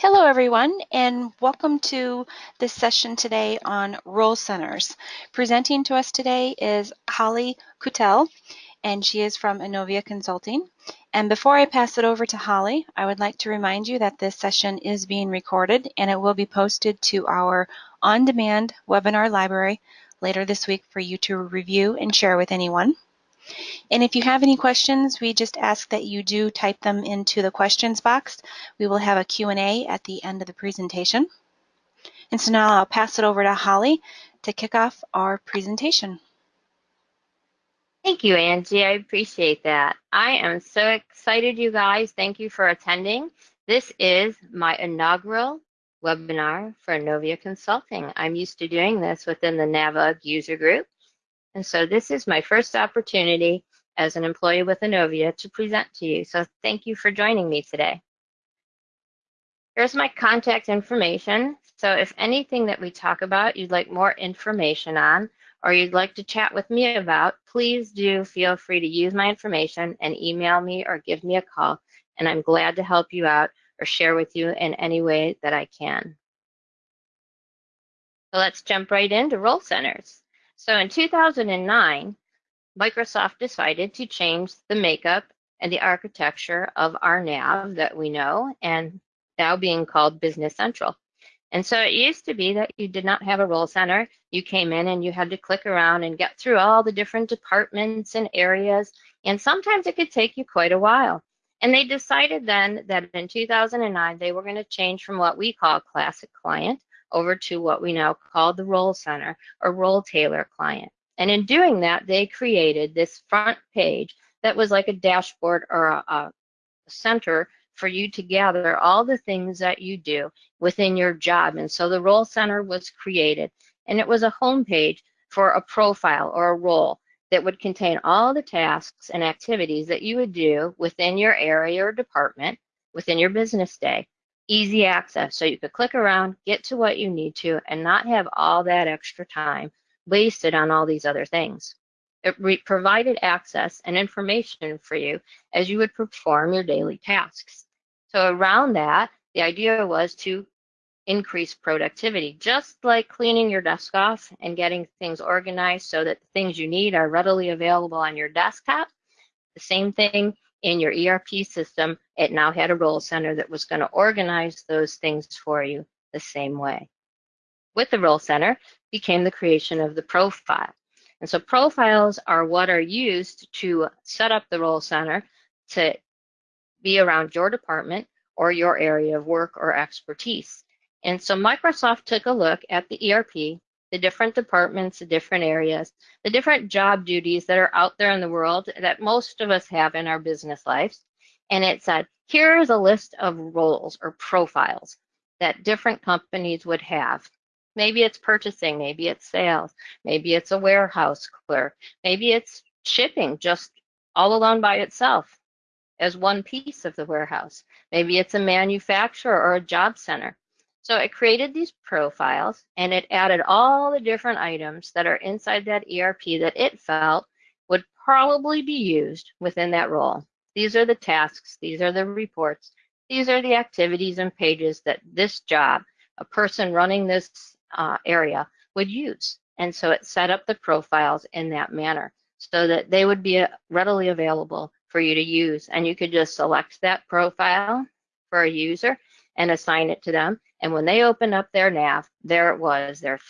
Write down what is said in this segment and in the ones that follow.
Hello everyone and welcome to this session today on role centers. Presenting to us today is Holly Kutel and she is from Innovia Consulting. And before I pass it over to Holly, I would like to remind you that this session is being recorded and it will be posted to our on-demand webinar library later this week for you to review and share with anyone. And if you have any questions, we just ask that you do type them into the questions box. We will have a Q&A at the end of the presentation. And so now I'll pass it over to Holly to kick off our presentation. Thank you, Angie. I appreciate that. I am so excited, you guys. Thank you for attending. This is my inaugural webinar for Innovia Consulting. I'm used to doing this within the NAVUG user group. And so this is my first opportunity as an employee with Innovia to present to you. So thank you for joining me today. Here's my contact information. So if anything that we talk about you'd like more information on or you'd like to chat with me about, please do feel free to use my information and email me or give me a call. And I'm glad to help you out or share with you in any way that I can. So let's jump right into role centers. So in 2009, Microsoft decided to change the makeup and the architecture of our nav that we know and now being called Business Central. And so it used to be that you did not have a role center. You came in and you had to click around and get through all the different departments and areas. And sometimes it could take you quite a while. And they decided then that in 2009, they were going to change from what we call classic client over to what we now call the role center or role tailor client. And in doing that, they created this front page that was like a dashboard or a, a center for you to gather all the things that you do within your job. And so the role center was created and it was a home page for a profile or a role that would contain all the tasks and activities that you would do within your area or department within your business day easy access. So you could click around, get to what you need to, and not have all that extra time wasted on all these other things. It provided access and information for you as you would perform your daily tasks. So around that, the idea was to increase productivity, just like cleaning your desk off and getting things organized so that the things you need are readily available on your desktop. The same thing in your ERP system, it now had a role center that was going to organize those things for you the same way. With the role center became the creation of the profile. And so profiles are what are used to set up the role center to be around your department or your area of work or expertise. And so Microsoft took a look at the ERP the different departments, the different areas, the different job duties that are out there in the world that most of us have in our business lives. And it said, here is a list of roles or profiles that different companies would have. Maybe it's purchasing, maybe it's sales, maybe it's a warehouse clerk, maybe it's shipping just all alone by itself as one piece of the warehouse. Maybe it's a manufacturer or a job center. So it created these profiles and it added all the different items that are inside that ERP that it felt would probably be used within that role. These are the tasks, these are the reports, these are the activities and pages that this job, a person running this uh, area would use. And so it set up the profiles in that manner so that they would be uh, readily available for you to use. And you could just select that profile for a user and assign it to them. And when they opened up their nav, there it was, their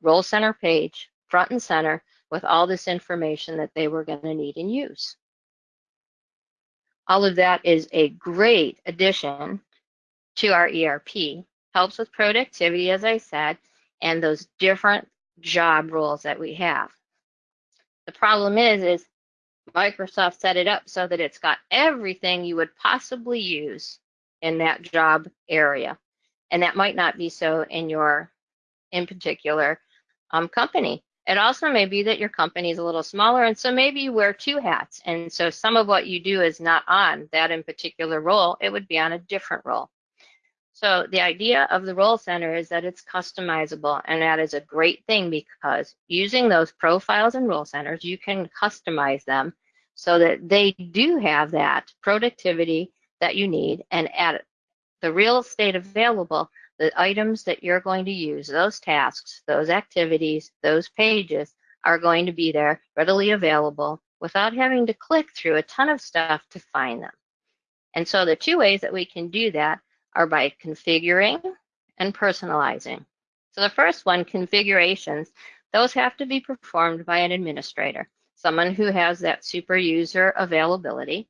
role center page, front and center, with all this information that they were going to need and use. All of that is a great addition to our ERP. Helps with productivity, as I said, and those different job roles that we have. The problem is, is Microsoft set it up so that it's got everything you would possibly use in that job area. And that might not be so in your, in particular, um, company. It also may be that your company is a little smaller, and so maybe you wear two hats. And so some of what you do is not on that in particular role, it would be on a different role. So the idea of the role center is that it's customizable, and that is a great thing because using those profiles and role centers, you can customize them so that they do have that productivity that you need and add the real estate available, the items that you're going to use, those tasks, those activities, those pages are going to be there readily available without having to click through a ton of stuff to find them. And so the two ways that we can do that are by configuring and personalizing. So the first one, configurations, those have to be performed by an administrator, someone who has that super user availability.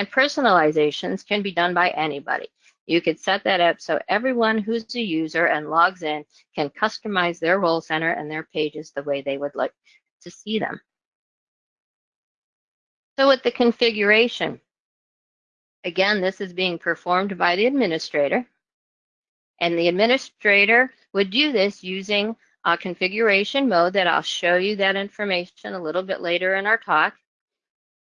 And personalizations can be done by anybody. You could set that up so everyone who's a user and logs in can customize their role center and their pages the way they would like to see them. So with the configuration, again, this is being performed by the administrator. And the administrator would do this using a configuration mode that I'll show you that information a little bit later in our talk.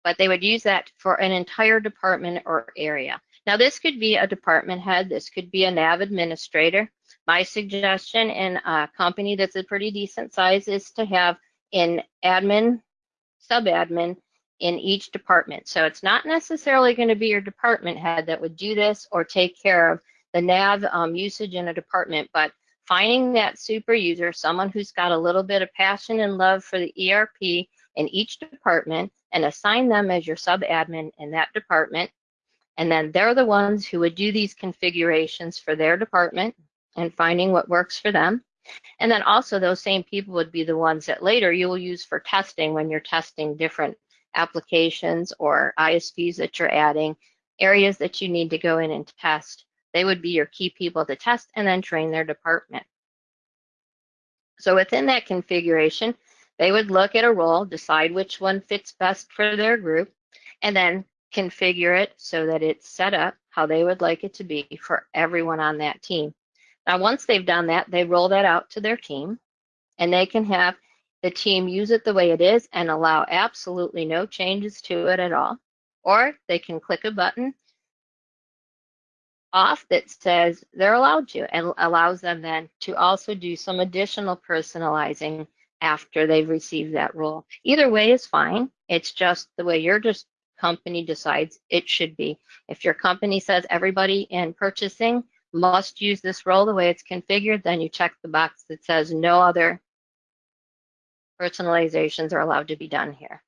But they would use that for an entire department or area. Now, this could be a department head. This could be a NAV administrator. My suggestion in a company that's a pretty decent size is to have an admin, sub-admin in each department. So it's not necessarily going to be your department head that would do this or take care of the NAV um, usage in a department, but finding that super user, someone who's got a little bit of passion and love for the ERP in each department and assign them as your sub-admin in that department and then they're the ones who would do these configurations for their department and finding what works for them. And then also those same people would be the ones that later you will use for testing when you're testing different applications or ISVs that you're adding, areas that you need to go in and test. They would be your key people to test and then train their department. So within that configuration, they would look at a role, decide which one fits best for their group, and then configure it so that it's set up how they would like it to be for everyone on that team. Now, once they've done that, they roll that out to their team and they can have the team use it the way it is and allow absolutely no changes to it at all. Or they can click a button off that says they're allowed to and allows them then to also do some additional personalizing after they've received that role. Either way is fine. It's just the way you're just company decides it should be. If your company says everybody in purchasing must use this role the way it's configured, then you check the box that says no other personalizations are allowed to be done here.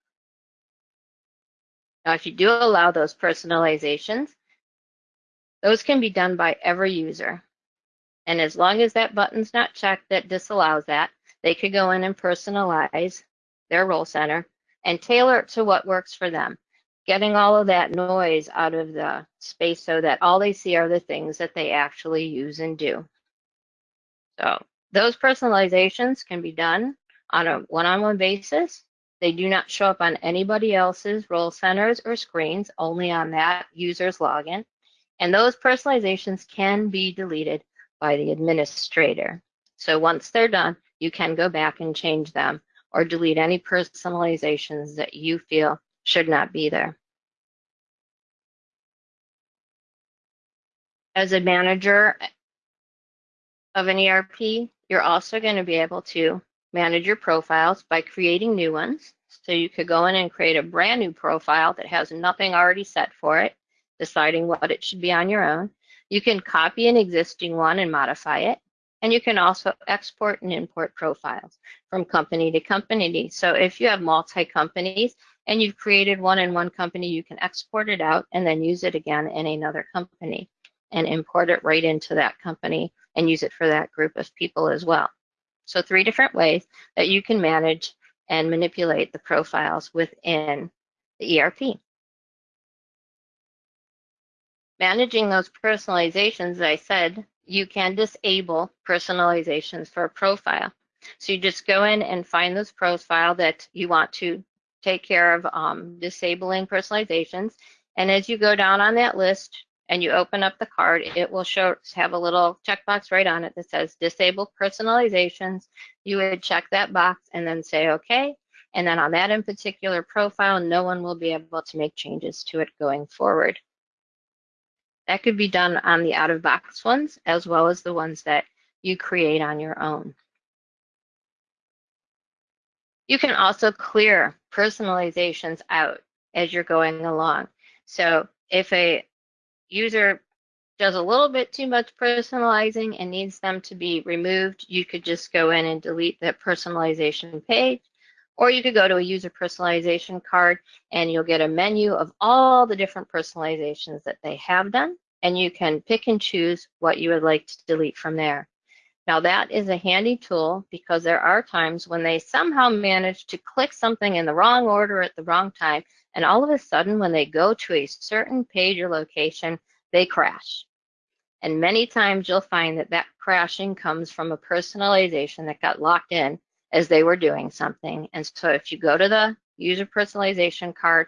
Now, if you do allow those personalizations, those can be done by every user. And as long as that button's not checked that disallows that, they could go in and personalize their role center and tailor it to what works for them getting all of that noise out of the space so that all they see are the things that they actually use and do. So those personalizations can be done on a one-on-one -on -one basis. They do not show up on anybody else's role centers or screens, only on that user's login. And those personalizations can be deleted by the administrator. So once they're done, you can go back and change them or delete any personalizations that you feel should not be there. As a manager of an ERP, you're also going to be able to manage your profiles by creating new ones. So you could go in and create a brand new profile that has nothing already set for it, deciding what it should be on your own. You can copy an existing one and modify it. And you can also export and import profiles from company to company. So if you have multi-companies and you've created one in one company, you can export it out and then use it again in another company and import it right into that company and use it for that group of people as well. So three different ways that you can manage and manipulate the profiles within the ERP. Managing those personalizations, as I said, you can disable personalizations for a profile. So you just go in and find those profile that you want to take care of um, disabling personalizations. And as you go down on that list and you open up the card, it will show have a little checkbox right on it that says disable personalizations. You would check that box and then say okay. And then on that in particular profile, no one will be able to make changes to it going forward. That could be done on the out of box ones as well as the ones that you create on your own. You can also clear personalizations out as you're going along. So if a user does a little bit too much personalizing and needs them to be removed, you could just go in and delete that personalization page. Or you could go to a user personalization card and you'll get a menu of all the different personalizations that they have done. And you can pick and choose what you would like to delete from there. Now that is a handy tool because there are times when they somehow manage to click something in the wrong order at the wrong time. And all of a sudden, when they go to a certain page or location, they crash. And many times you'll find that that crashing comes from a personalization that got locked in as they were doing something. And so if you go to the user personalization card,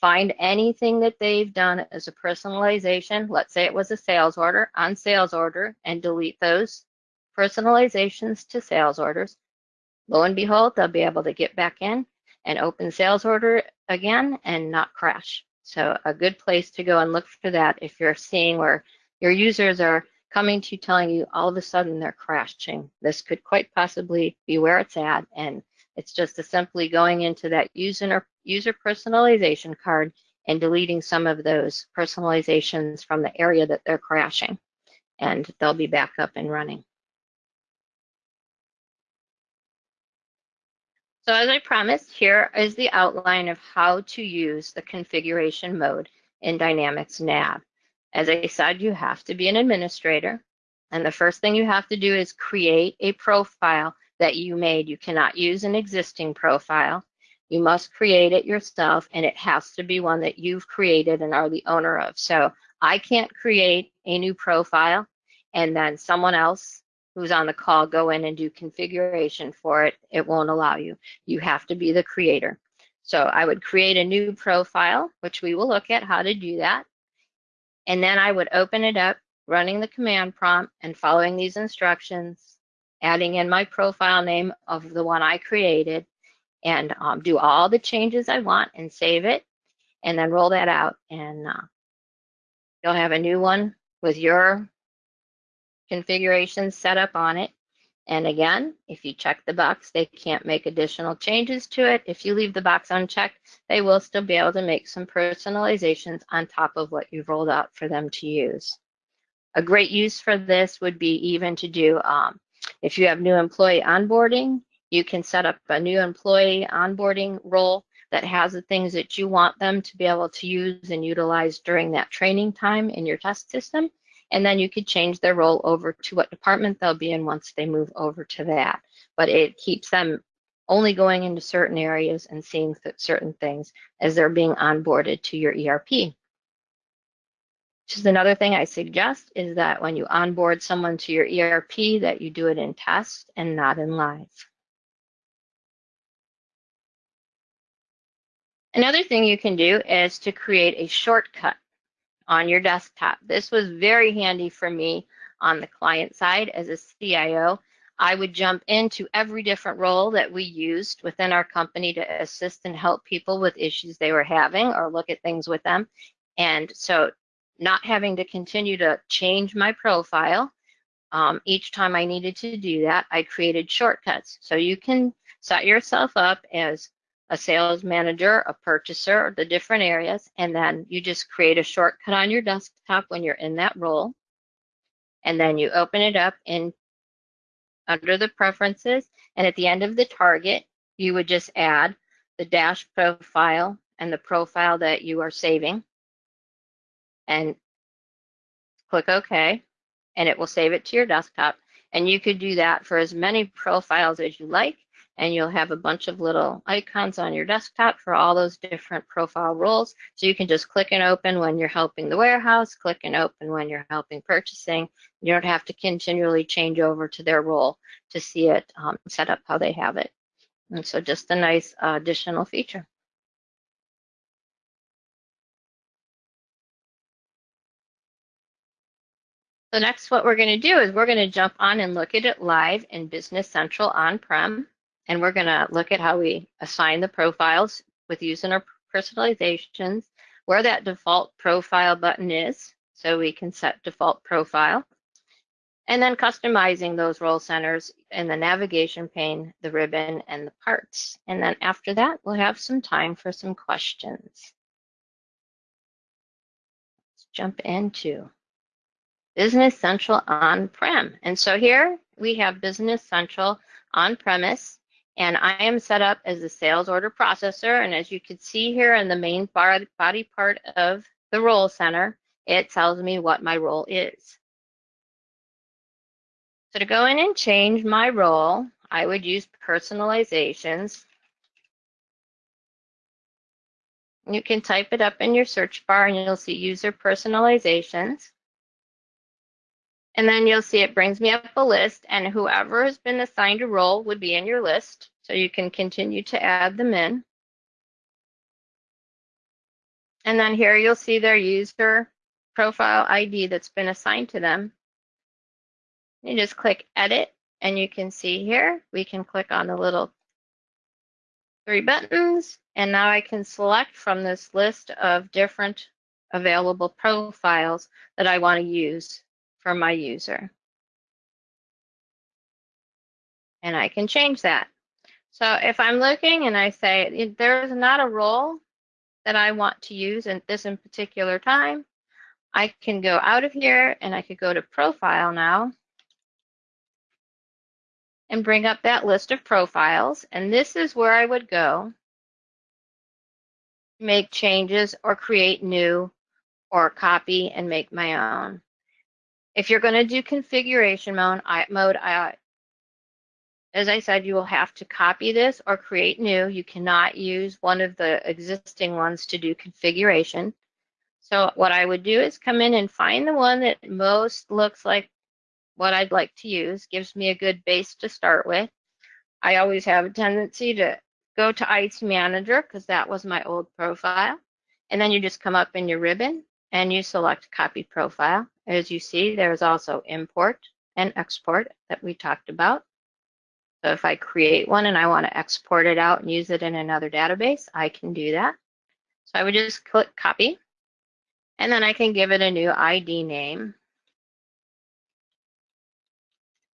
find anything that they've done as a personalization, let's say it was a sales order, on sales order, and delete those personalizations to sales orders. Lo and behold, they'll be able to get back in and open sales order again and not crash. So a good place to go and look for that if you're seeing where your users are coming to you telling you all of a sudden they're crashing. This could quite possibly be where it's at. And it's just a simply going into that user, user personalization card and deleting some of those personalizations from the area that they're crashing. And they'll be back up and running. So as I promised, here is the outline of how to use the configuration mode in Dynamics Nav. As I said, you have to be an administrator. And the first thing you have to do is create a profile that you made. You cannot use an existing profile. You must create it yourself, and it has to be one that you've created and are the owner of. So I can't create a new profile and then someone else who's on the call go in and do configuration for it, it won't allow you. You have to be the creator. So I would create a new profile, which we will look at how to do that. And then I would open it up, running the command prompt and following these instructions, adding in my profile name of the one I created, and um, do all the changes I want and save it, and then roll that out. And uh, you'll have a new one with your configuration set up on it. And again, if you check the box, they can't make additional changes to it. If you leave the box unchecked, they will still be able to make some personalizations on top of what you've rolled out for them to use. A great use for this would be even to do, um, if you have new employee onboarding, you can set up a new employee onboarding role that has the things that you want them to be able to use and utilize during that training time in your test system and then you could change their role over to what department they'll be in once they move over to that. But it keeps them only going into certain areas and seeing certain things as they're being onboarded to your ERP. Just another thing I suggest is that when you onboard someone to your ERP that you do it in test and not in live. Another thing you can do is to create a shortcut on your desktop. This was very handy for me on the client side as a CIO. I would jump into every different role that we used within our company to assist and help people with issues they were having or look at things with them. And so not having to continue to change my profile um, each time I needed to do that, I created shortcuts. So you can set yourself up as a sales manager, a purchaser, the different areas, and then you just create a shortcut on your desktop when you're in that role. And then you open it up in under the preferences, and at the end of the target, you would just add the dash profile and the profile that you are saving and click OK, and it will save it to your desktop. And you could do that for as many profiles as you like and you'll have a bunch of little icons on your desktop for all those different profile roles. So you can just click and open when you're helping the warehouse, click and open when you're helping purchasing. You don't have to continually change over to their role to see it um, set up how they have it. And so just a nice uh, additional feature. So next what we're going to do is we're going to jump on and look at it live in Business Central on-prem and we're going to look at how we assign the profiles with using our personalizations, where that default profile button is, so we can set default profile, and then customizing those role centers in the navigation pane, the ribbon, and the parts. And then after that, we'll have some time for some questions. Let's jump into Business Central on-prem. And so here we have Business Central on-premise, and I am set up as a sales order processor. And as you can see here in the main body part of the role center, it tells me what my role is. So to go in and change my role, I would use personalizations. You can type it up in your search bar and you'll see user personalizations. And then you'll see it brings me up a list and whoever has been assigned a role would be in your list. So you can continue to add them in. And then here you'll see their user profile ID that's been assigned to them. You just click edit and you can see here, we can click on the little three buttons and now I can select from this list of different available profiles that I want to use for my user. And I can change that. So if I'm looking and I say there's not a role that I want to use in this in particular time, I can go out of here and I could go to profile now and bring up that list of profiles. And this is where I would go make changes or create new or copy and make my own. If you're going to do configuration mode, I, mode I, as I said, you will have to copy this or create new. You cannot use one of the existing ones to do configuration. So what I would do is come in and find the one that most looks like what I'd like to use, gives me a good base to start with. I always have a tendency to go to IT Manager because that was my old profile. And then you just come up in your ribbon and you select Copy Profile. As you see, there's also Import and Export that we talked about. So if I create one and I want to export it out and use it in another database, I can do that. So I would just click Copy. And then I can give it a new ID name.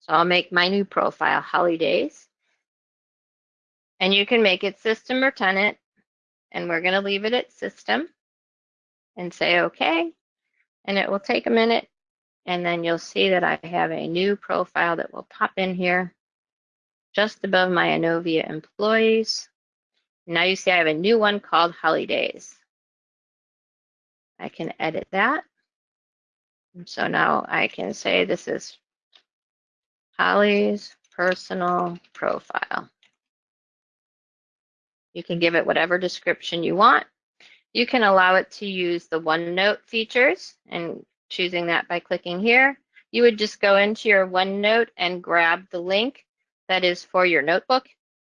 So I'll make my new profile Holly Days. And you can make it system or tenant. And we're going to leave it at system and say OK. And it will take a minute. And then you'll see that I have a new profile that will pop in here just above my Innovia employees. Now you see I have a new one called Holidays. I can edit that. So now I can say this is Holly's personal profile. You can give it whatever description you want. You can allow it to use the OneNote features and choosing that by clicking here. You would just go into your OneNote and grab the link that is for your notebook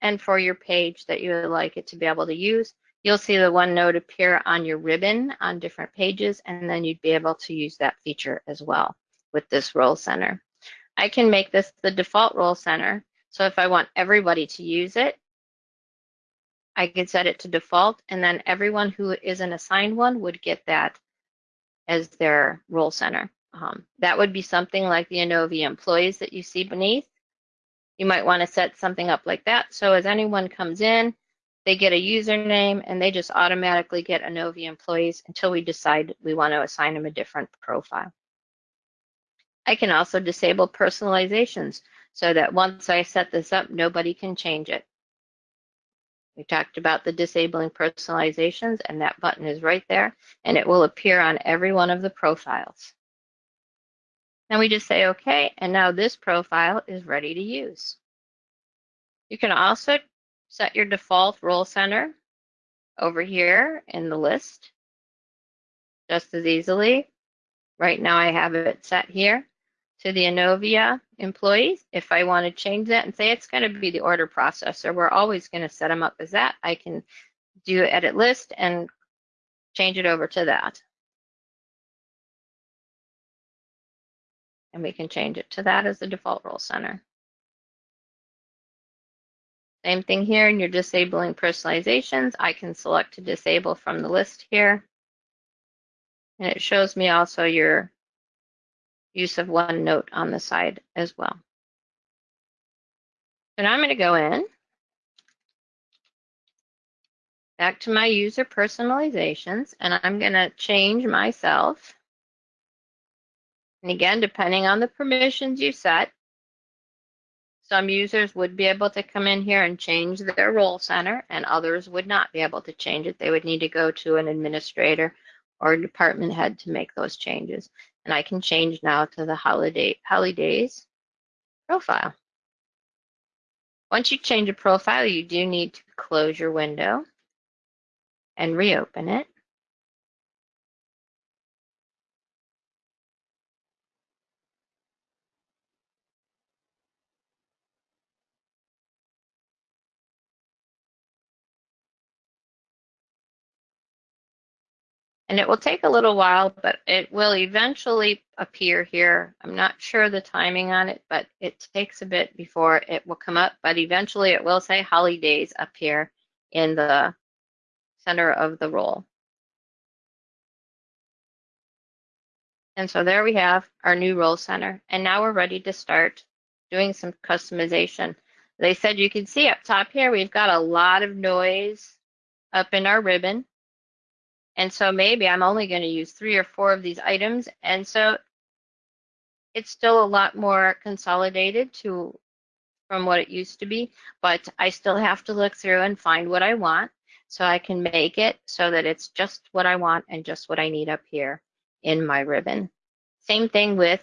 and for your page that you would like it to be able to use. You'll see the OneNote appear on your ribbon on different pages, and then you'd be able to use that feature as well with this role center. I can make this the default role center. So if I want everybody to use it, I can set it to default and then everyone who is an assigned one would get that as their role center. Um, that would be something like the Innovia employees that you see beneath. You might want to set something up like that. So as anyone comes in, they get a username and they just automatically get Innovia employees until we decide we want to assign them a different profile. I can also disable personalizations so that once I set this up, nobody can change it. We talked about the disabling personalizations and that button is right there and it will appear on every one of the profiles. Then we just say okay and now this profile is ready to use. You can also set your default role center over here in the list just as easily. Right now I have it set here to the Innovia employees. If I want to change that and say it's going to be the order processor, we're always going to set them up as that. I can do edit list and change it over to that. And we can change it to that as the default role center. Same thing here, and you're disabling personalizations. I can select to disable from the list here. And it shows me also your use of OneNote on the side as well. Now I'm going to go in back to my user personalizations and I'm going to change myself And again, depending on the permissions you set, some users would be able to come in here and change their role center and others would not be able to change it. They would need to go to an administrator or department head to make those changes. And I can change now to the holiday holidays profile. Once you change a profile, you do need to close your window and reopen it. And it will take a little while, but it will eventually appear here. I'm not sure the timing on it, but it takes a bit before it will come up, but eventually it will say holidays up here in the center of the roll. And so there we have our new role center. And now we're ready to start doing some customization. They said you can see up top here, we've got a lot of noise up in our ribbon. And so maybe I'm only going to use three or four of these items. And so it's still a lot more consolidated to from what it used to be, but I still have to look through and find what I want so I can make it so that it's just what I want and just what I need up here in my ribbon. Same thing with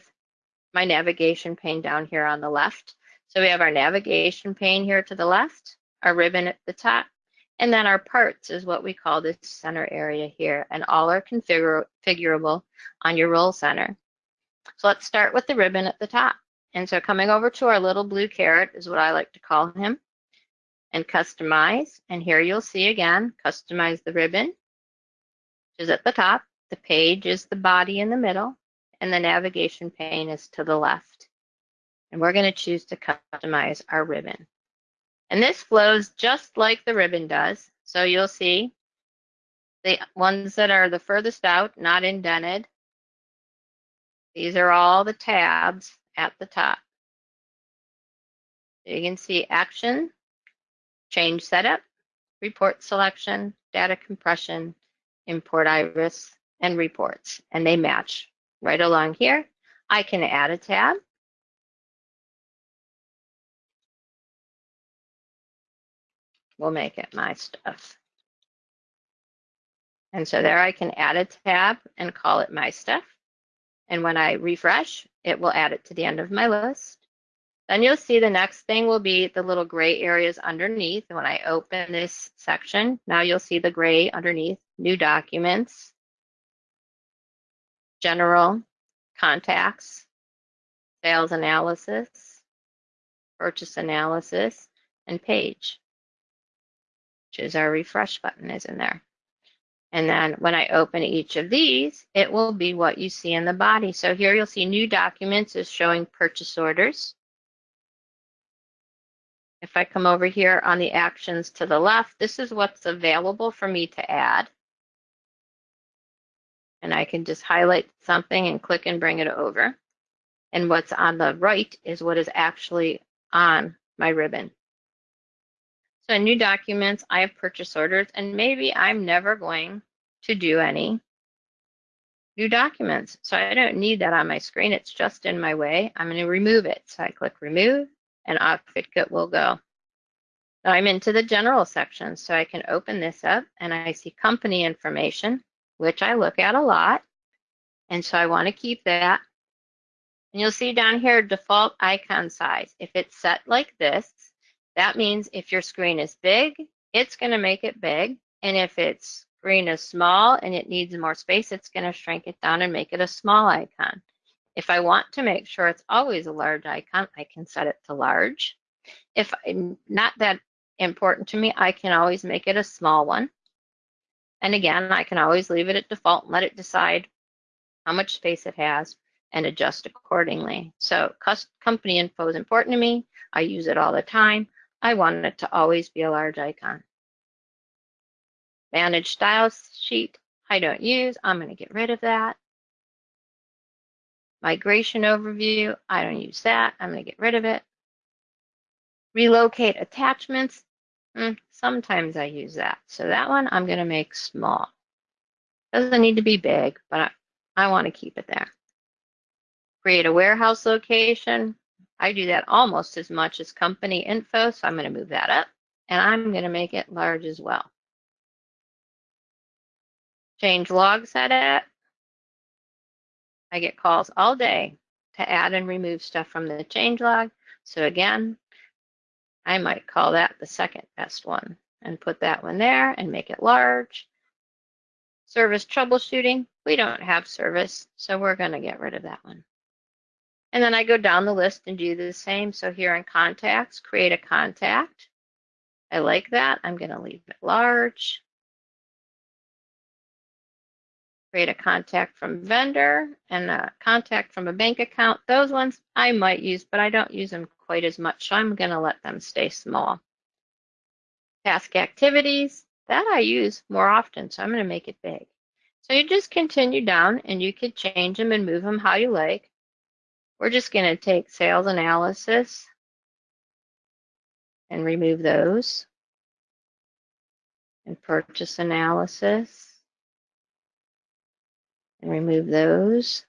my navigation pane down here on the left. So we have our navigation pane here to the left, our ribbon at the top, and then our parts is what we call this center area here, and all are configurable on your role center. So let's start with the ribbon at the top. And so coming over to our little blue caret is what I like to call him, and customize. And here you'll see again, customize the ribbon, which is at the top. The page is the body in the middle, and the navigation pane is to the left. And we're going to choose to customize our ribbon. And this flows just like the ribbon does. So you'll see the ones that are the furthest out, not indented. These are all the tabs at the top. You can see action, change setup, report selection, data compression, import iris, and reports. And they match right along here. I can add a tab. We'll make it my stuff. And so there I can add a tab and call it my stuff. And when I refresh, it will add it to the end of my list. Then you'll see the next thing will be the little gray areas underneath. When I open this section, now you'll see the gray underneath, new documents, general, contacts, sales analysis, purchase analysis, and page which is our refresh button is in there. And then when I open each of these, it will be what you see in the body. So here you'll see new documents is showing purchase orders. If I come over here on the actions to the left, this is what's available for me to add. And I can just highlight something and click and bring it over. And what's on the right is what is actually on my ribbon. So new documents, I have purchase orders, and maybe I'm never going to do any new documents. So I don't need that on my screen. It's just in my way. I'm going to remove it. So I click remove, and off will go. Now I'm into the general section, so I can open this up, and I see company information, which I look at a lot. And so I want to keep that. And you'll see down here, default icon size. If it's set like this, that means if your screen is big, it's going to make it big. And if its screen is small and it needs more space, it's going to shrink it down and make it a small icon. If I want to make sure it's always a large icon, I can set it to large. If I'm not that important to me, I can always make it a small one. And again, I can always leave it at default and let it decide how much space it has and adjust accordingly. So company info is important to me. I use it all the time. I want it to always be a large icon. Manage styles sheet, I don't use. I'm going to get rid of that. Migration overview, I don't use that. I'm going to get rid of it. Relocate attachments, mm, sometimes I use that. So that one I'm going to make small. Doesn't need to be big, but I, I want to keep it there. Create a warehouse location. I do that almost as much as company info, so I'm going to move that up and I'm going to make it large as well. Change log setup. I get calls all day to add and remove stuff from the change log. So again, I might call that the second best one and put that one there and make it large. Service troubleshooting, we don't have service, so we're going to get rid of that one. And then I go down the list and do the same. So here in contacts, create a contact. I like that. I'm going to leave it large. Create a contact from vendor and a contact from a bank account. Those ones I might use, but I don't use them quite as much. So I'm going to let them stay small. Task activities, that I use more often. So I'm going to make it big. So you just continue down and you could change them and move them how you like. We're just going to take sales analysis and remove those. And purchase analysis and remove those.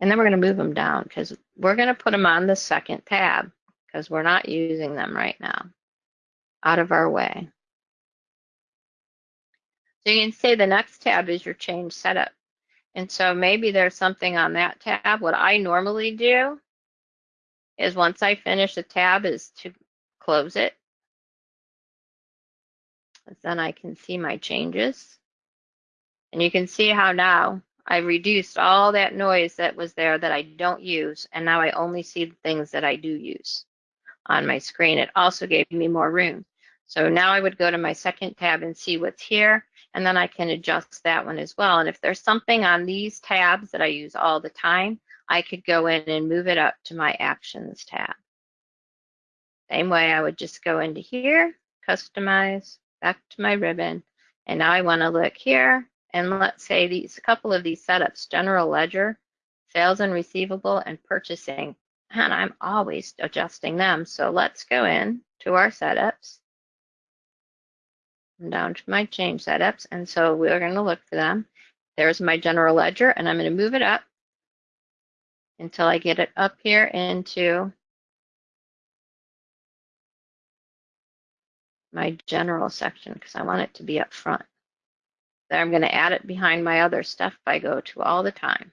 And then we're going to move them down because we're going to put them on the second tab because we're not using them right now. Out of our way. So you can say the next tab is your change setup. And so maybe there's something on that tab. What I normally do is once I finish a tab is to close it. Then I can see my changes. And you can see how now I reduced all that noise that was there that I don't use. And now I only see the things that I do use on my screen. It also gave me more room. So now I would go to my second tab and see what's here. And then I can adjust that one as well. And if there's something on these tabs that I use all the time, I could go in and move it up to my actions tab. Same way I would just go into here, customize, back to my ribbon. And now I want to look here and let's say these a couple of these setups, general ledger, sales and receivable and purchasing. And I'm always adjusting them. So let's go in to our setups down to my change setups. And so we're going to look for them. There's my general ledger and I'm going to move it up until I get it up here into my general section because I want it to be up front. Then I'm going to add it behind my other stuff I go to all the time.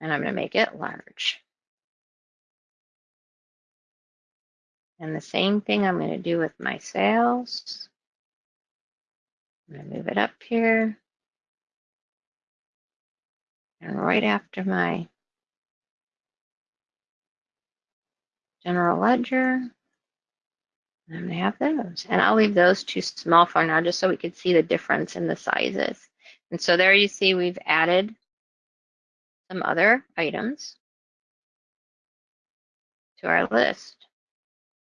And I'm going to make it large. And the same thing I'm going to do with my sales. I'm going to move it up here. And right after my general ledger, I'm going to have those. And I'll leave those too small for now just so we can see the difference in the sizes. And so there you see we've added some other items to our list.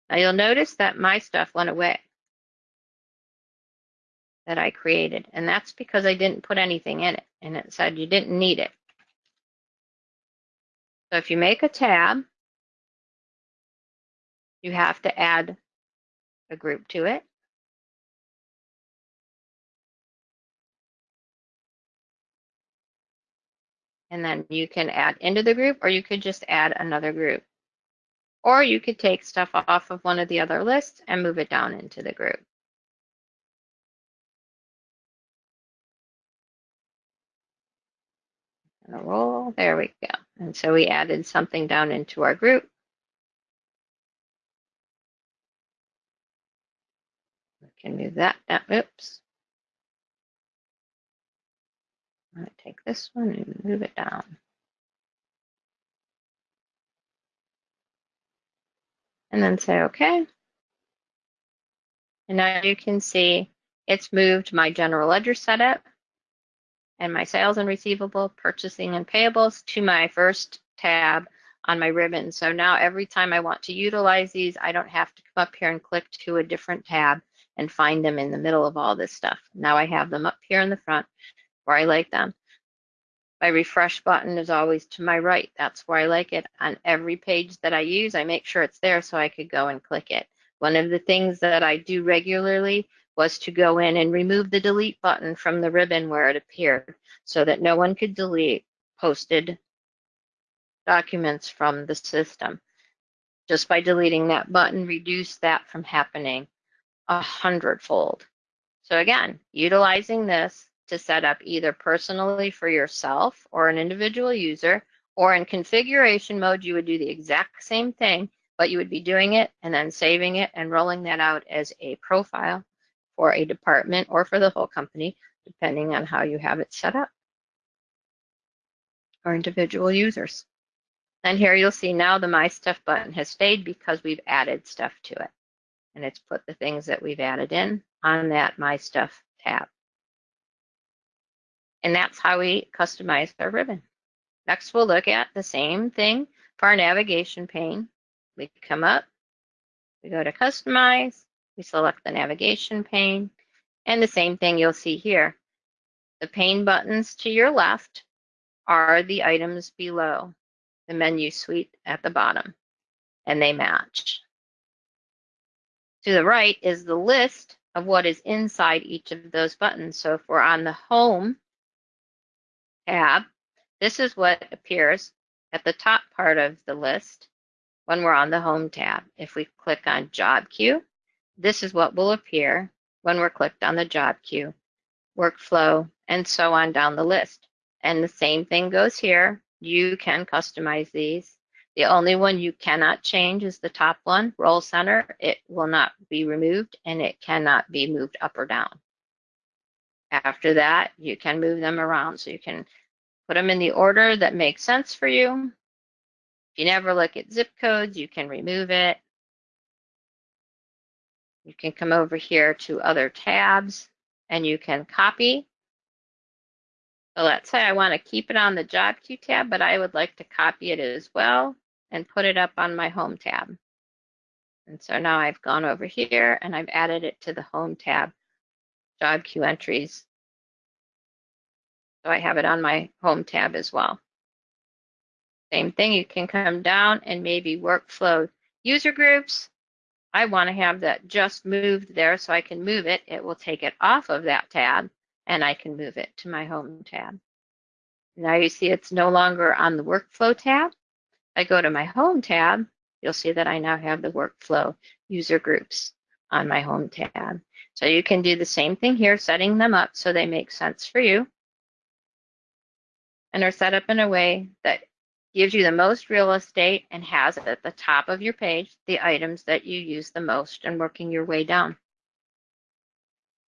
Now you'll notice that my stuff went away that I created. And that's because I didn't put anything in it. And it said you didn't need it. So if you make a tab, you have to add a group to it. And then you can add into the group or you could just add another group. Or you could take stuff off of one of the other lists and move it down into the group. And a roll, there we go. And so we added something down into our group. We can move that down. Oops. I'm going to take this one and move it down. And then say OK. And now you can see it's moved my general ledger setup and my sales and receivable, purchasing and payables to my first tab on my ribbon. So now every time I want to utilize these, I don't have to come up here and click to a different tab and find them in the middle of all this stuff. Now I have them up here in the front where I like them. My refresh button is always to my right. That's where I like it. On every page that I use, I make sure it's there so I could go and click it. One of the things that I do regularly was to go in and remove the delete button from the ribbon where it appeared so that no one could delete posted documents from the system. Just by deleting that button, reduce that from happening a hundredfold. So again, utilizing this to set up either personally for yourself or an individual user, or in configuration mode, you would do the exact same thing, but you would be doing it and then saving it and rolling that out as a profile for a department or for the whole company, depending on how you have it set up, or individual users. And here you'll see now the My Stuff button has stayed because we've added stuff to it. And it's put the things that we've added in on that My Stuff tab. And that's how we customize our ribbon. Next, we'll look at the same thing for our navigation pane. We come up, we go to Customize, we select the navigation pane, and the same thing you'll see here. The pane buttons to your left are the items below the menu suite at the bottom, and they match. To the right is the list of what is inside each of those buttons. So if we're on the Home tab, this is what appears at the top part of the list when we're on the Home tab. If we click on Job Queue, this is what will appear when we're clicked on the Job Queue, Workflow, and so on down the list. And the same thing goes here. You can customize these. The only one you cannot change is the top one, Role Center. It will not be removed and it cannot be moved up or down. After that, you can move them around. So you can put them in the order that makes sense for you. If you never look at zip codes, you can remove it. You can come over here to other tabs and you can copy. So let's say I want to keep it on the job queue tab, but I would like to copy it as well and put it up on my home tab. And so now I've gone over here and I've added it to the home tab, job queue entries. So I have it on my home tab as well. Same thing, you can come down and maybe workflow user groups. I want to have that just moved there so I can move it. It will take it off of that tab and I can move it to my home tab. Now you see it's no longer on the workflow tab. I go to my home tab, you'll see that I now have the workflow user groups on my home tab. So you can do the same thing here, setting them up so they make sense for you and are set up in a way that gives you the most real estate and has at the top of your page the items that you use the most and working your way down.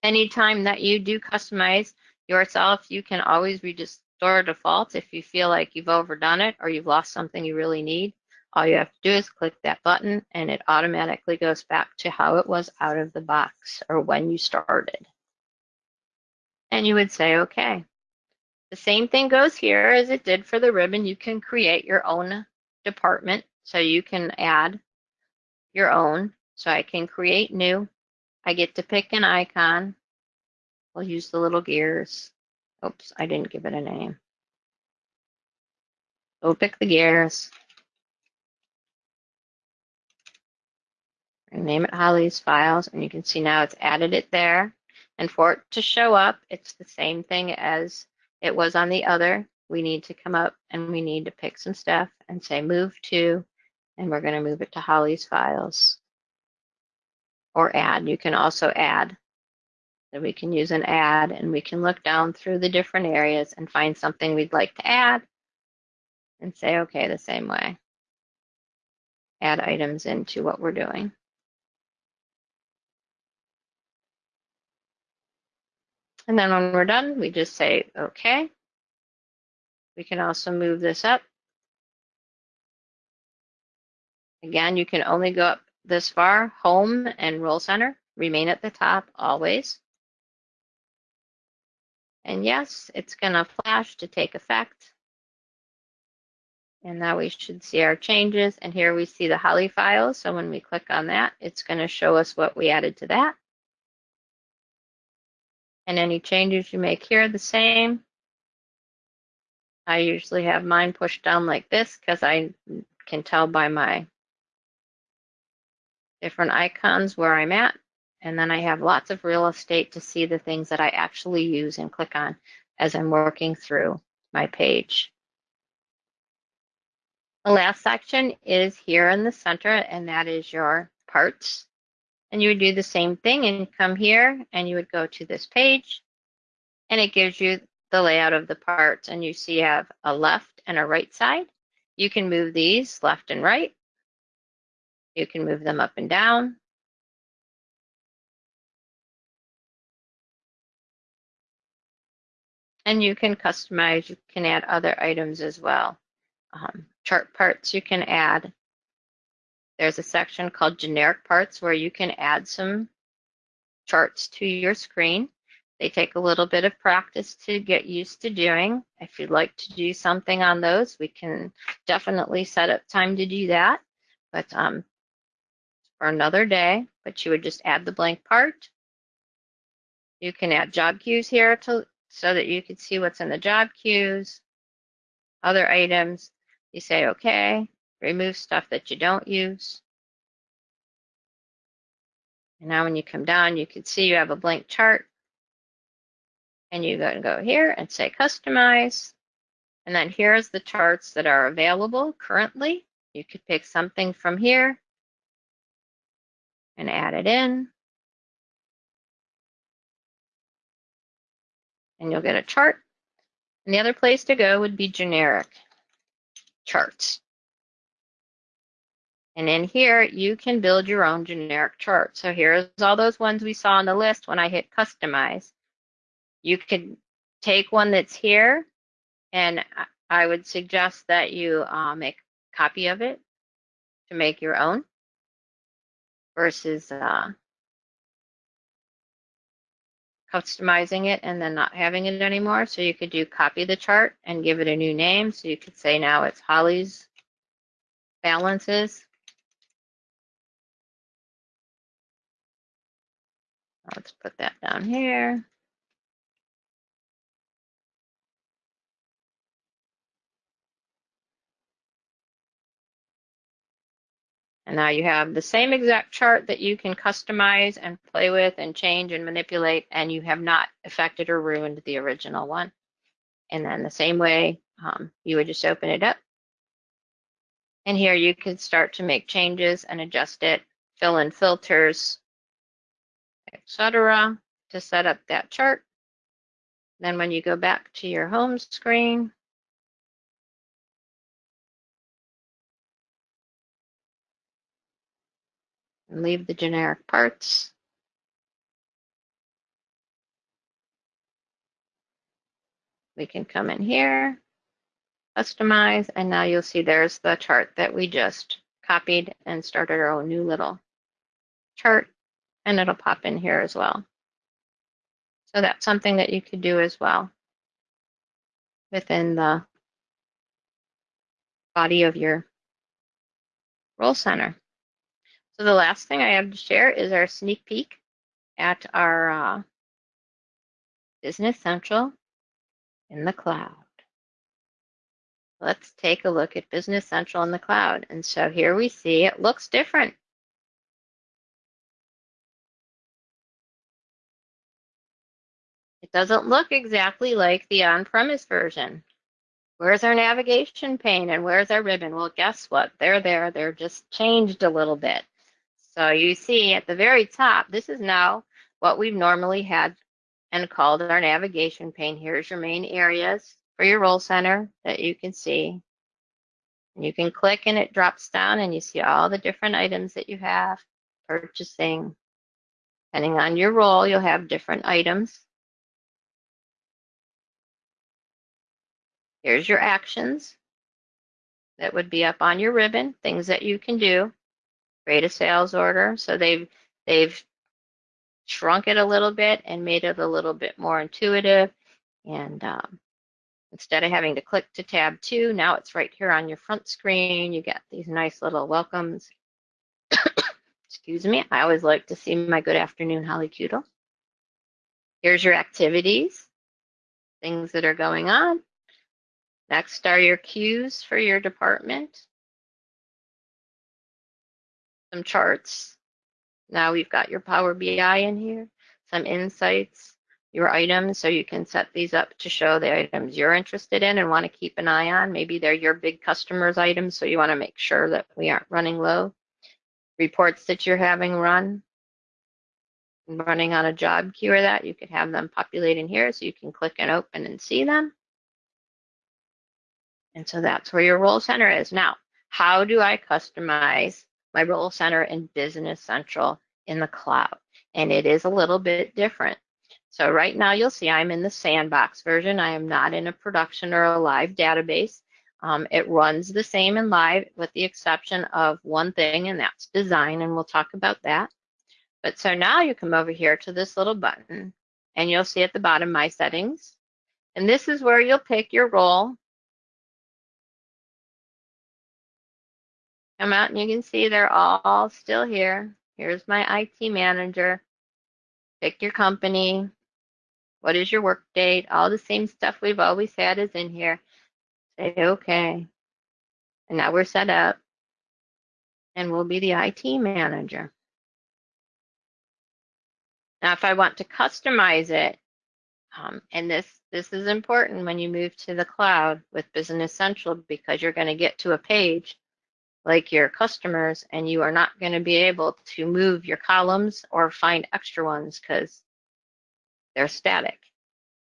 Anytime that you do customize yourself, you can always restore defaults if you feel like you've overdone it or you've lost something you really need. All you have to do is click that button and it automatically goes back to how it was out of the box or when you started. And you would say, okay, the same thing goes here as it did for the ribbon. You can create your own department. So you can add your own. So I can create new. I get to pick an icon. I'll use the little gears. Oops, I didn't give it a name. We'll pick the gears. Name it Holly's files, and you can see now it's added it there. And for it to show up, it's the same thing as it was on the other. We need to come up and we need to pick some stuff and say move to, and we're going to move it to Holly's files or add. You can also add. So we can use an add and we can look down through the different areas and find something we'd like to add and say, okay, the same way. Add items into what we're doing. And then when we're done, we just say, okay. We can also move this up. Again, you can only go up this far. Home and Role Center remain at the top always. And yes, it's going to flash to take effect. And now we should see our changes. And here we see the Holly files. So when we click on that, it's going to show us what we added to that and any changes you make here the same. I usually have mine pushed down like this because I can tell by my different icons where I'm at. And then I have lots of real estate to see the things that I actually use and click on as I'm working through my page. The last section is here in the center, and that is your parts. And you would do the same thing and come here, and you would go to this page, and it gives you the layout of the parts. And you see you have a left and a right side. You can move these left and right. You can move them up and down. And you can customize, you can add other items as well. Um, chart parts you can add. There's a section called generic parts where you can add some charts to your screen. They take a little bit of practice to get used to doing. If you'd like to do something on those, we can definitely set up time to do that. But um, for another day, but you would just add the blank part. You can add job queues here to so that you can see what's in the job queues, other items. You say, okay, remove stuff that you don't use. And now when you come down, you can see you have a blank chart. And you go and go here and say customize. And then here's the charts that are available currently. You could pick something from here and add it in. And you'll get a chart. And the other place to go would be generic charts. And in here, you can build your own generic chart. So here's all those ones we saw on the list when I hit customize. You could take one that's here, and I would suggest that you uh, make a copy of it to make your own versus uh, customizing it and then not having it anymore. So you could do copy the chart and give it a new name. So you could say now it's Holly's balances. Let's put that down here. And now you have the same exact chart that you can customize and play with and change and manipulate, and you have not affected or ruined the original one. And then the same way, um, you would just open it up. And here you can start to make changes and adjust it, fill in filters, etc. to set up that chart. Then when you go back to your home screen, and leave the generic parts. We can come in here, customize, and now you'll see there's the chart that we just copied and started our own new little chart, and it'll pop in here as well. So that's something that you could do as well within the body of your role center. So the last thing I have to share is our sneak peek at our uh, Business Central in the cloud. Let's take a look at Business Central in the cloud. And so here we see it looks different. It doesn't look exactly like the on-premise version. Where's our navigation pane and where's our ribbon? Well, guess what? They're there. They're just changed a little bit. So you see at the very top, this is now what we've normally had and called our navigation pane. Here's your main areas for your role center that you can see. And you can click and it drops down and you see all the different items that you have, purchasing. Depending on your role, you'll have different items. Here's your actions that would be up on your ribbon, things that you can do create a sales order. So they've they've shrunk it a little bit and made it a little bit more intuitive. And um, instead of having to click to tab two, now it's right here on your front screen. You get these nice little welcomes. Excuse me. I always like to see my good afternoon, Holly Cudel. Here's your activities, things that are going on. Next are your queues for your department some charts. Now we've got your Power BI in here, some insights, your items so you can set these up to show the items you're interested in and want to keep an eye on. Maybe they're your big customers' items, so you want to make sure that we aren't running low. Reports that you're having run, running on a job queue or that, you could have them populate in here so you can click and open and see them. And so that's where your role center is. Now, how do I customize my role center in Business Central in the cloud? And it is a little bit different. So right now you'll see I'm in the sandbox version. I am not in a production or a live database. Um, it runs the same in live with the exception of one thing and that's design and we'll talk about that. But so now you come over here to this little button and you'll see at the bottom my settings. And this is where you'll pick your role. Come out and you can see they're all still here. Here's my IT manager. Pick your company. What is your work date? All the same stuff we've always had is in here. Say okay. And now we're set up. And we'll be the IT manager. Now, if I want to customize it, um, and this this is important when you move to the cloud with Business Central because you're going to get to a page like your customers and you are not going to be able to move your columns or find extra ones because they're static.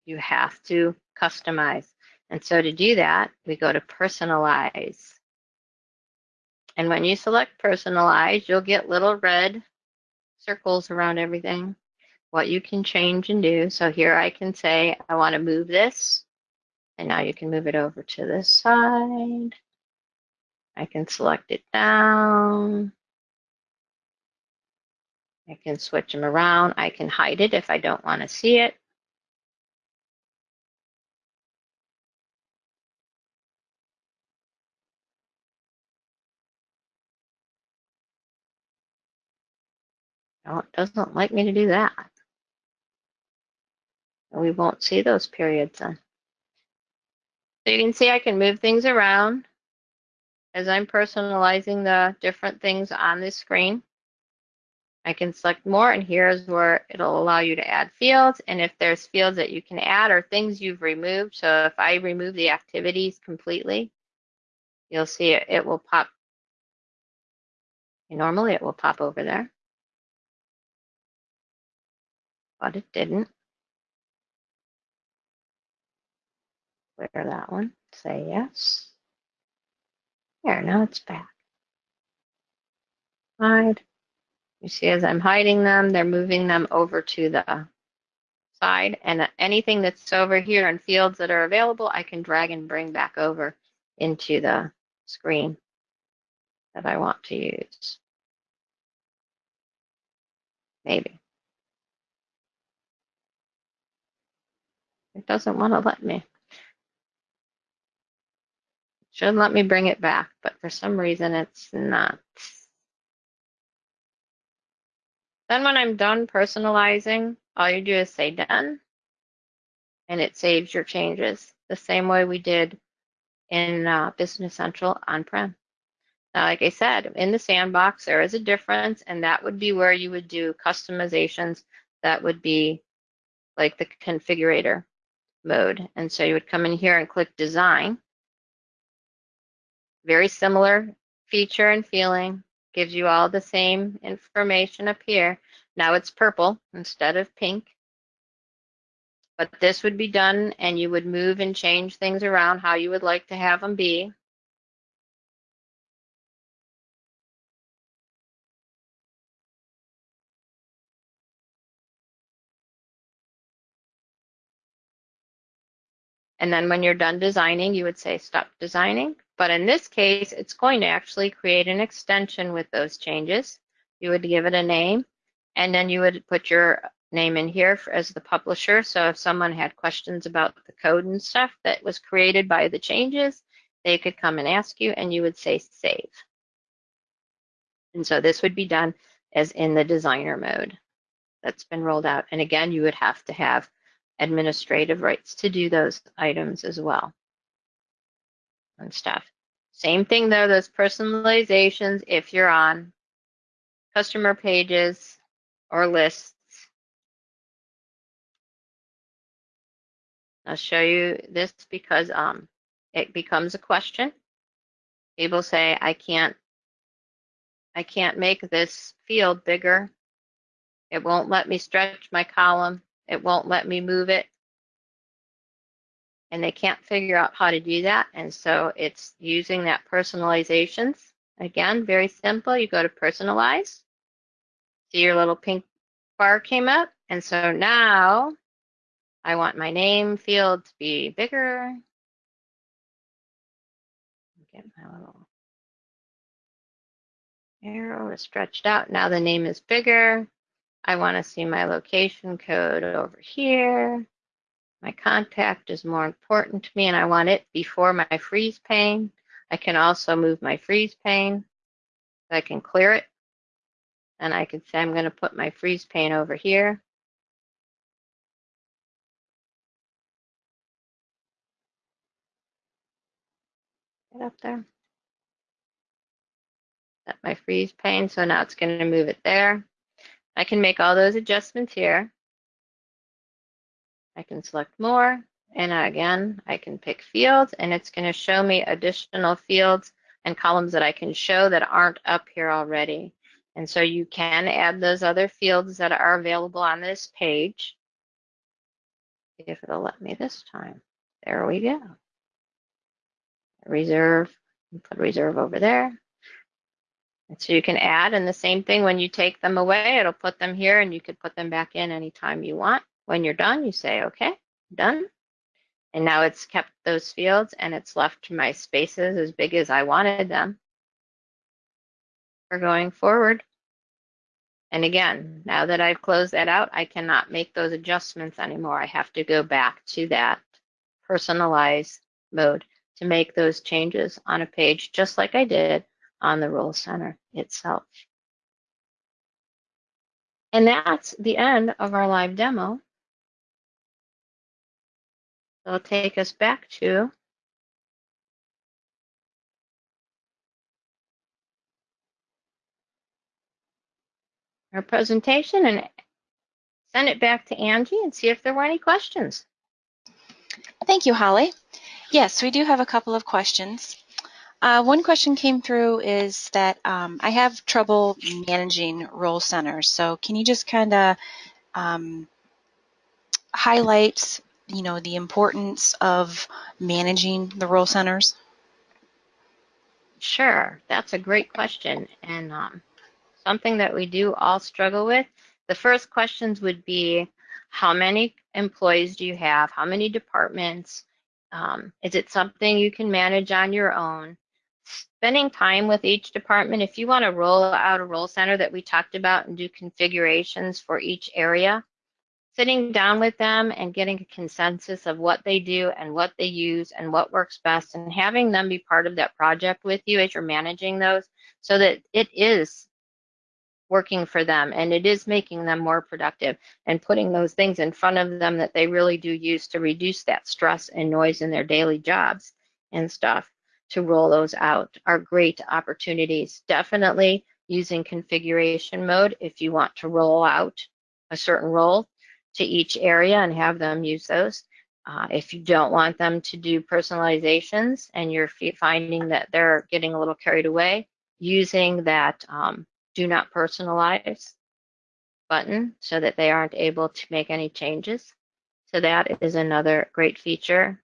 You have to customize. And so to do that, we go to personalize. And when you select personalize, you'll get little red circles around everything what you can change and do. So here I can say, I want to move this. And now you can move it over to this side. I can select it down. I can switch them around. I can hide it if I don't want to see it. No, it doesn't like me to do that. We won't see those periods then. So you can see I can move things around as I'm personalizing the different things on this screen. I can select more and here's where it'll allow you to add fields and if there's fields that you can add or things you've removed. So if I remove the activities completely, you'll see it, it will pop. Normally it will pop over there, but it didn't. Clear that one, say yes. There, now it's back. Hide. You see as I'm hiding them, they're moving them over to the side and anything that's over here in fields that are available, I can drag and bring back over into the screen that I want to use. Maybe. It doesn't want to let me. Should let me bring it back, but for some reason it's not. Then when I'm done personalizing, all you do is say done, and it saves your changes the same way we did in uh, Business Central on-prem. Now, like I said, in the sandbox, there is a difference, and that would be where you would do customizations that would be like the configurator mode. And so you would come in here and click design, very similar feature and feeling, gives you all the same information up here. Now it's purple instead of pink. But this would be done and you would move and change things around how you would like to have them be. And then when you're done designing, you would say stop designing. But in this case, it's going to actually create an extension with those changes. You would give it a name, and then you would put your name in here for, as the publisher. So if someone had questions about the code and stuff that was created by the changes, they could come and ask you, and you would say save. And so this would be done as in the designer mode that's been rolled out. And again, you would have to have administrative rights to do those items as well and stuff. Same thing though, those personalizations, if you're on customer pages or lists, I'll show you this because um, it becomes a question. People say, I can't, I can't make this field bigger. It won't let me stretch my column. It won't let me move it. And they can't figure out how to do that. And so it's using that personalizations. Again, very simple. You go to personalize. See your little pink bar came up. And so now I want my name field to be bigger. Get my little arrow is stretched out. Now the name is bigger. I want to see my location code over here. My contact is more important to me and I want it before my freeze pane. I can also move my freeze pane. I can clear it. And I can say I'm going to put my freeze pane over here. Get up there. Set my freeze pane, so now it's going to move it there. I can make all those adjustments here. I can select more, and again, I can pick fields, and it's going to show me additional fields and columns that I can show that aren't up here already. And so you can add those other fields that are available on this page. If it'll let me this time. There we go. Reserve, put reserve over there. And so you can add, and the same thing when you take them away, it'll put them here and you could put them back in anytime you want. When you're done, you say, okay, done. And now it's kept those fields and it's left my spaces as big as I wanted them for going forward. And again, now that I've closed that out, I cannot make those adjustments anymore. I have to go back to that personalized mode to make those changes on a page, just like I did on the Role Center itself. And that's the end of our live demo. It'll take us back to our presentation and send it back to Angie and see if there were any questions. Thank you, Holly. Yes, we do have a couple of questions. Uh, one question came through is that um, I have trouble managing role centers. So can you just kind of um, highlight, you know, the importance of managing the role centers? Sure, that's a great question and um, something that we do all struggle with. The first questions would be, how many employees do you have? How many departments? Um, is it something you can manage on your own? Spending time with each department, if you want to roll out a role center that we talked about and do configurations for each area, sitting down with them and getting a consensus of what they do and what they use and what works best and having them be part of that project with you as you're managing those so that it is working for them and it is making them more productive and putting those things in front of them that they really do use to reduce that stress and noise in their daily jobs and stuff to roll those out are great opportunities. Definitely using configuration mode if you want to roll out a certain role to each area and have them use those. Uh, if you don't want them to do personalizations and you're finding that they're getting a little carried away, using that um, do not personalize button so that they aren't able to make any changes. So that is another great feature.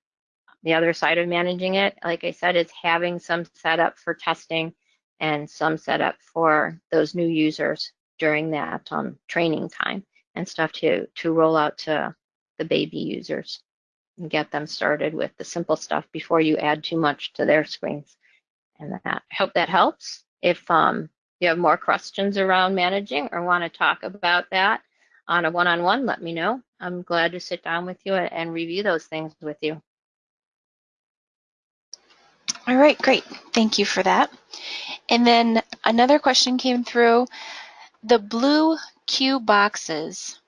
The other side of managing it, like I said, is having some setup for testing and some setup for those new users during that um, training time and stuff to, to roll out to the baby users and get them started with the simple stuff before you add too much to their screens. And that, I hope that helps. If um, you have more questions around managing or want to talk about that on a one-on-one, -on -one, let me know. I'm glad to sit down with you and review those things with you. All right, great. Thank you for that. And then another question came through. The blue Q boxes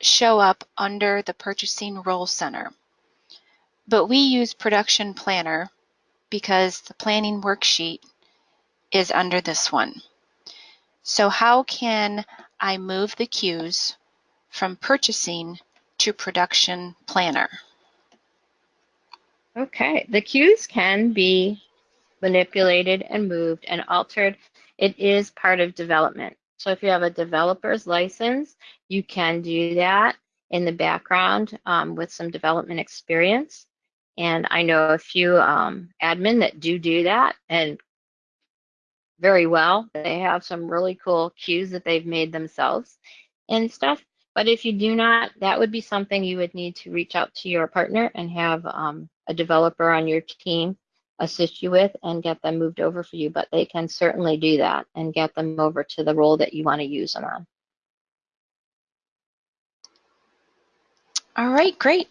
show up under the Purchasing Role Center, but we use Production Planner because the planning worksheet is under this one. So how can I move the cues from purchasing to production planner? Okay, the cues can be manipulated and moved and altered. It is part of development. So if you have a developer's license, you can do that in the background um, with some development experience. And I know a few um, admin that do do that and very well. They have some really cool cues that they've made themselves and stuff. But if you do not, that would be something you would need to reach out to your partner and have um, a developer on your team assist you with and get them moved over for you. But they can certainly do that and get them over to the role that you want to use them on. All right, great.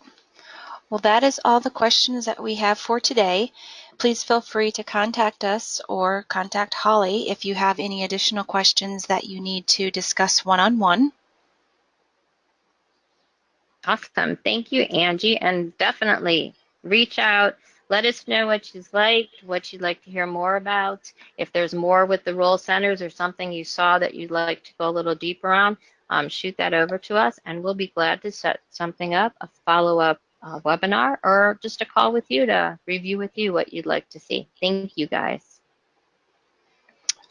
Well, that is all the questions that we have for today. Please feel free to contact us or contact Holly if you have any additional questions that you need to discuss one-on-one. Awesome. Thank you, Angie. And definitely reach out. Let us know what you'd like, what you'd like to hear more about. If there's more with the role centers or something you saw that you'd like to go a little deeper on, um, shoot that over to us and we'll be glad to set something up, a follow-up uh, webinar or just a call with you to review with you what you'd like to see. Thank you guys.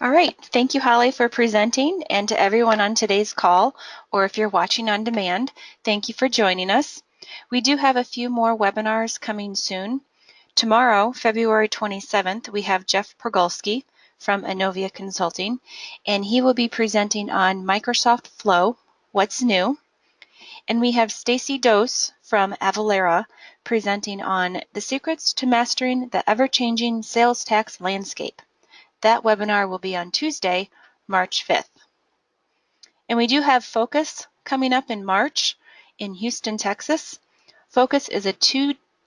All right, thank you Holly for presenting and to everyone on today's call or if you're watching on demand, thank you for joining us. We do have a few more webinars coming soon. Tomorrow, February 27th, we have Jeff Pergolski from Inovia Consulting, and he will be presenting on Microsoft Flow, What's New. And we have Stacy Dose from Avalara presenting on the secrets to mastering the ever-changing sales tax landscape. That webinar will be on Tuesday, March 5th. And we do have Focus coming up in March in Houston, Texas. Focus is a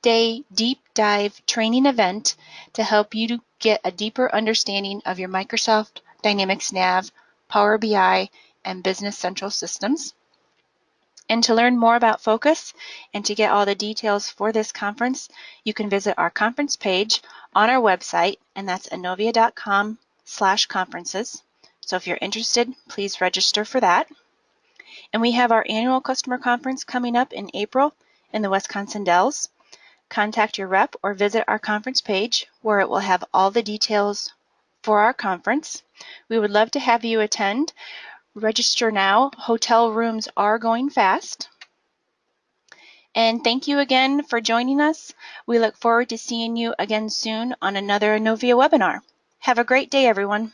two-day deep dive training event to help you to get a deeper understanding of your Microsoft Dynamics Nav, Power BI, and Business Central systems. And to learn more about Focus and to get all the details for this conference, you can visit our conference page on our website, and that's inovia.com slash conferences. So if you're interested, please register for that. And we have our annual customer conference coming up in April in the Wisconsin Dells. Contact your rep or visit our conference page where it will have all the details for our conference. We would love to have you attend. Register now. Hotel rooms are going fast. And thank you again for joining us. We look forward to seeing you again soon on another Novia webinar. Have a great day, everyone.